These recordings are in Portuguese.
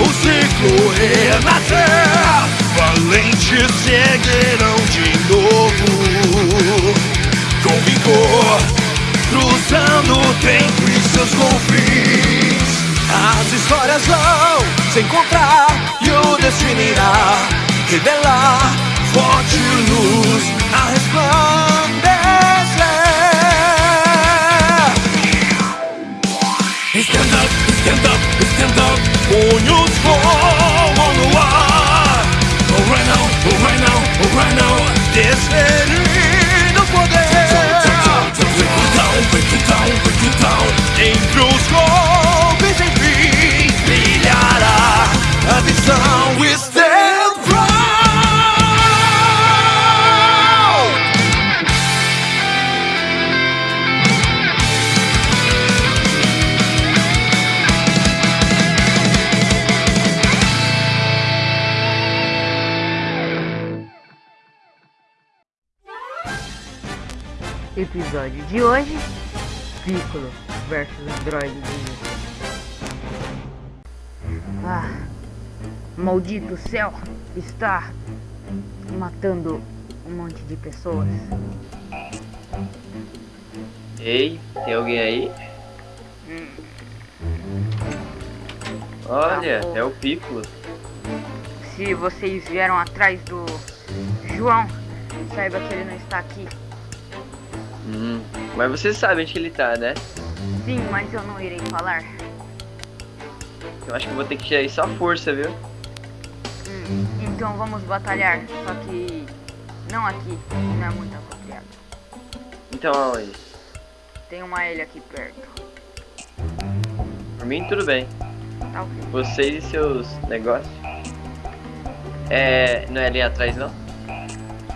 o ciclo renascer. Valentes seguirão de novo com vigor, cruzando o tempo e seus confins. As histórias vão se encontrar e o destino irá revelar forte luz a resplandecer. Stand up, stand up, stand up, Episódio de hoje: Piccolo versus Android. Ah, maldito céu está matando um monte de pessoas. Ei, tem alguém aí? Olha, Tá é o Piccolo. Se vocês vieram atrás do João, saiba que ele não está aqui. Hum, mas você sabe onde que ele tá, né? Sim, mas eu não irei falar. Eu acho que vou ter que tirar isso à força, viu? Hum, então vamos batalhar, só que não aqui, não é muito apropriado. Então aonde? Tem uma ilha aqui perto. Por mim, tudo bem. Tá ok. Vocês e seus negócios. É. Não é ali atrás, não?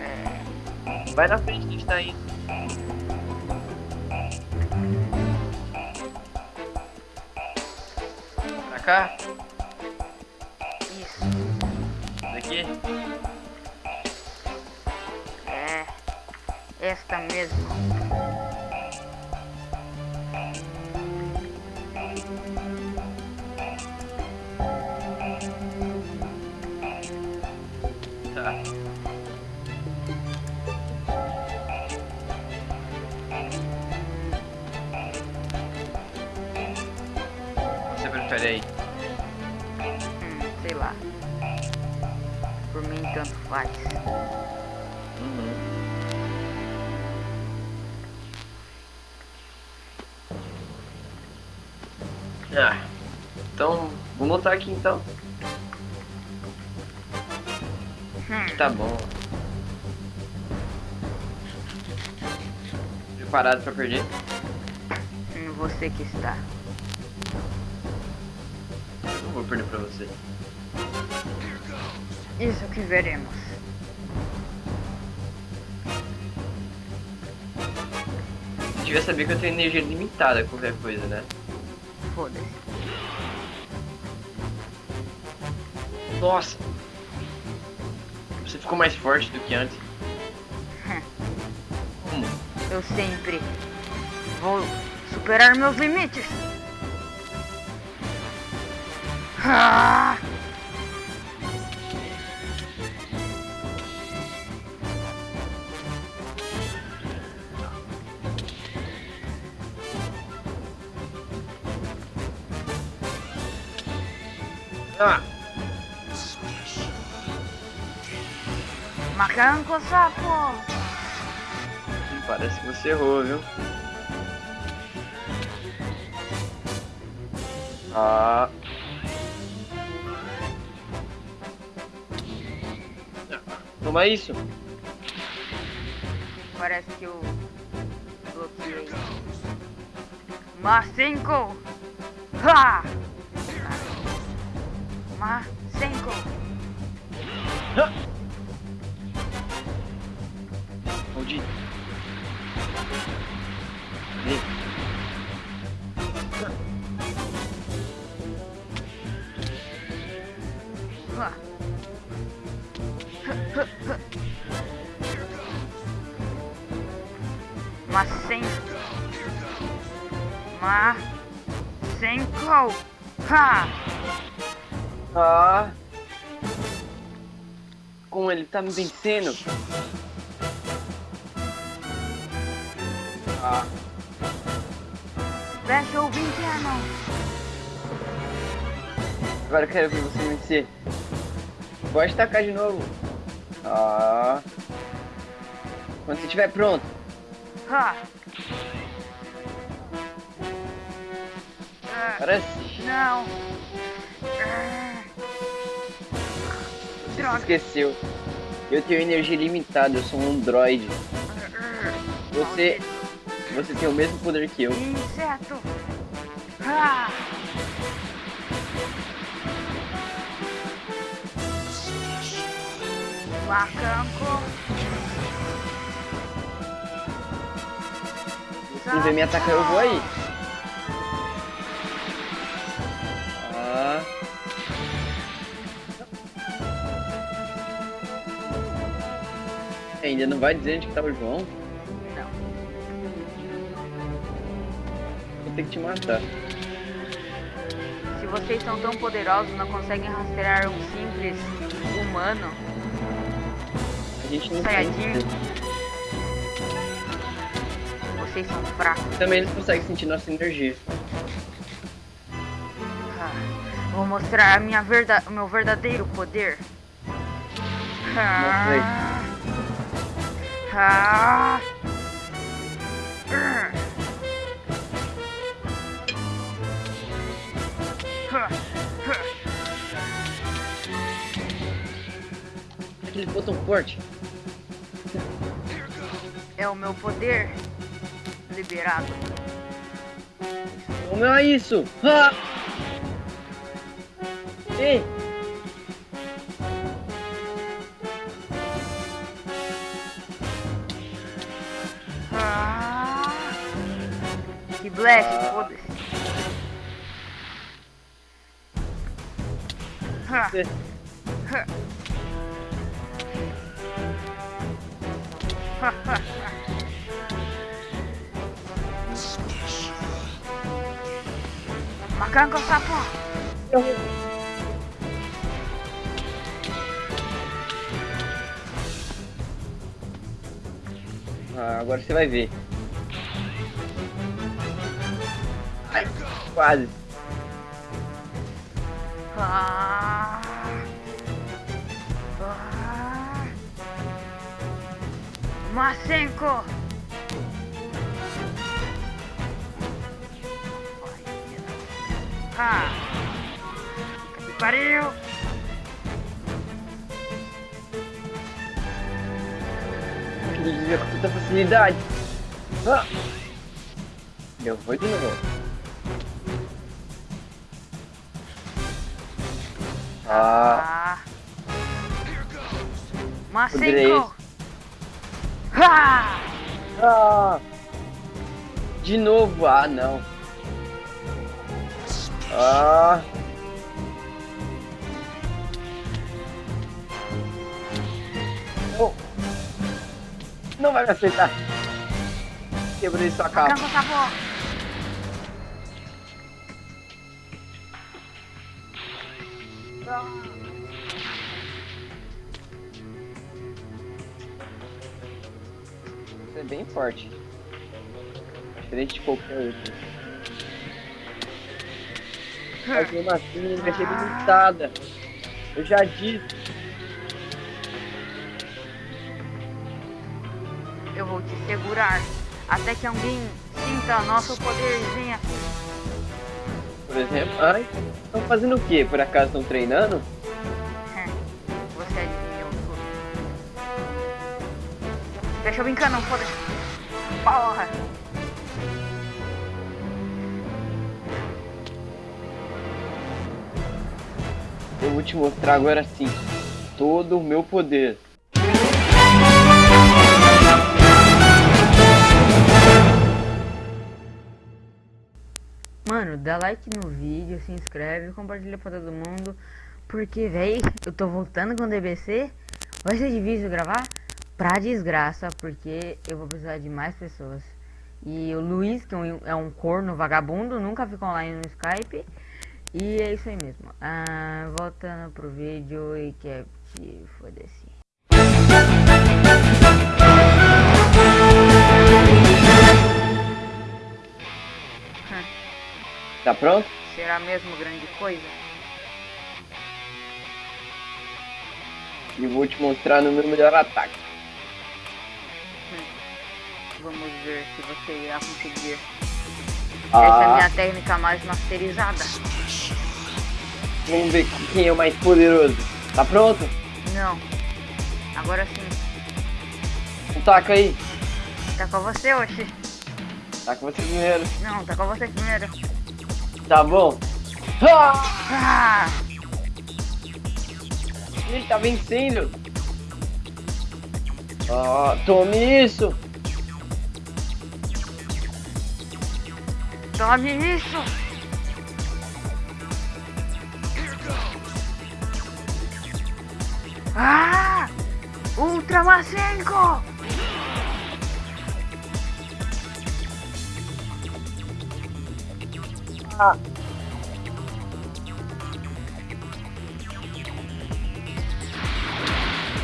É, Vai na frente, a gente tá indo. Cá? isso. Daqui? É. Esta mesmo. Tá. Você prefere aí? Sei lá. Por mim tanto faz. Uhum. Ah, então vamos lutar aqui então. Hum, Tá bom. Preparado pra perder? você que está. Eu não vou perder pra você. Isso que veremos. Devia saber que eu tenho energia limitada qualquer coisa, né? Foda-se. Nossa! Você ficou mais forte do que antes. Como? Eu sempre vou superar meus limites. Ah! Ah! Macanco sapo! Parece que você errou, viu? Ah. Toma isso. Parece que eu bloqueei. Mas cinco! Ha! tomar Senko. Maldito. Mas sem... Mas... Sem... Ha! Ah. Como ele tá me vencendo. Ah. Special Beam Cannon. Agora eu quero ver você vencer. Pode tacar de novo. Ah. Quando você estiver pronto. Ha. Ah, Parece. não. Droga. esqueceu. Eu tenho energia limitada, eu sou um androide. Você. Você tem o mesmo poder que eu. Inseto. Ah. Macaco. Se vem me atacar, eu vou aí. Ah. Ainda não vai dizer onde que tá o João? Não. Vou ter que te matar. Se vocês são tão poderosos, não conseguem rastrear um simples humano. A gente não Saiyajin. tem. Vocês são fracos. Também eles conseguem sentir nossa energia. Ah, Vou mostrar minha verda o meu verdadeiro poder. Ah. Ah. Aquele botão forte. É o meu poder liberado. Como é isso? Ah! Ei! Ah. foda-se. Macaco sapo. Ah, agora você vai ver. Quase. Ah. Ah. Masenko. Ah. Que pariu. Desvia com tanta facilidade. Ah! Eu vou de novo. Ah. Poderia Ah. ah! De novo, ah não. Ah! Oh. Não vai me acertar. Quebrei sua capa. Macaco sapo. É bem forte. Diferente de qualquer outro. Mas mesmo assim, vai ser limitada. Eu já disse. Eu vou te segurar até que alguém sinta nosso poderzinho aqui. Por exemplo, ai, estão fazendo o que? Por acaso estão treinando? Você adivinhou tudo. Deixa eu brincar, não foda Porra! Eu vou te mostrar agora sim todo o meu poder. Mano, dá like no vídeo, se inscreve, compartilha pra todo mundo. Porque, véi, eu tô voltando com o DBC. Vai ser difícil gravar pra desgraça, porque eu vou precisar de mais pessoas. E o Luiz, que é um- é um corno vagabundo, nunca fica online no Skype. E é isso aí mesmo. Ah, voltando pro vídeo e que é foda-se. Tá pronto? Será mesmo grande coisa? E vou te mostrar no meu melhor ataque. Vamos ver se você irá conseguir. Essa é a Ah, minha técnica mais masterizada. vamos ver quem é o mais poderoso. Tá pronto? Não. Agora sim. Taca aí. Tá com você, Oxi. Tá com você primeiro. Não, tá com você primeiro. Tá bom. Ah! Ele tá vencendo. Ah, tome isso. Tome isso! Ah! Ultra Masenko!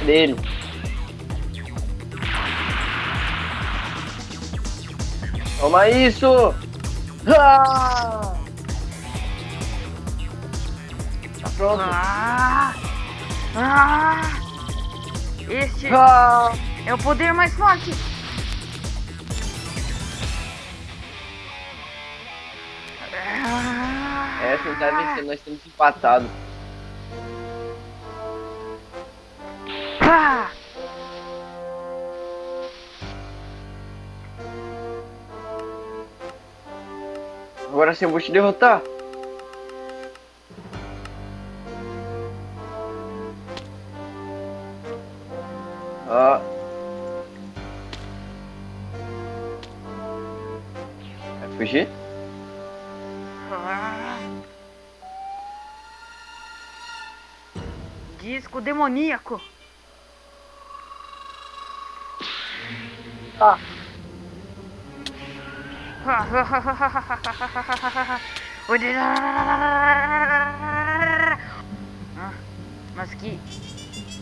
Dele. Toma isso. Ah! Tá pronto. Ah! Ah! Este Ah! é o poder mais forte! Ah! Essa não tá vencendo, nós estamos empatados. Ah! Agora sim eu vou te derrotar. Disco demoníaco. Ah. O Ah, Mas que.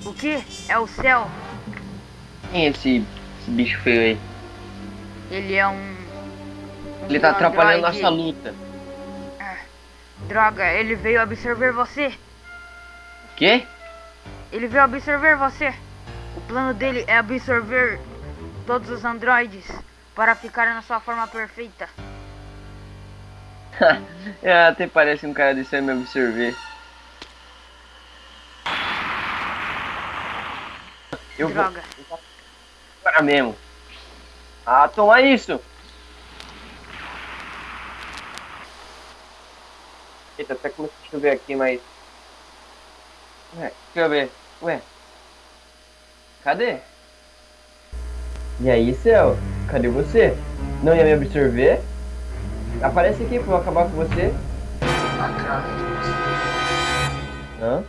O que? É o céu. Quem é esse, esse bicho feio aí? Ele é um. um Ele tá atrapalhando androide. nossa luta. Droga, ele veio absorver você. Quê? Ele veio absorver você. O plano dele é absorver todos os androides para ficar na sua forma perfeita. é, até parece um cara desse me absorver. Eu vou Droga. agora mesmo. Ah, toma isso! Eita, até começou a chover aqui, mas... Ué, deixa eu ver. Ué. Cadê? E aí, Céu? Cadê você? Não ia me absorver? Aparece aqui pra eu acabar com você. Hã?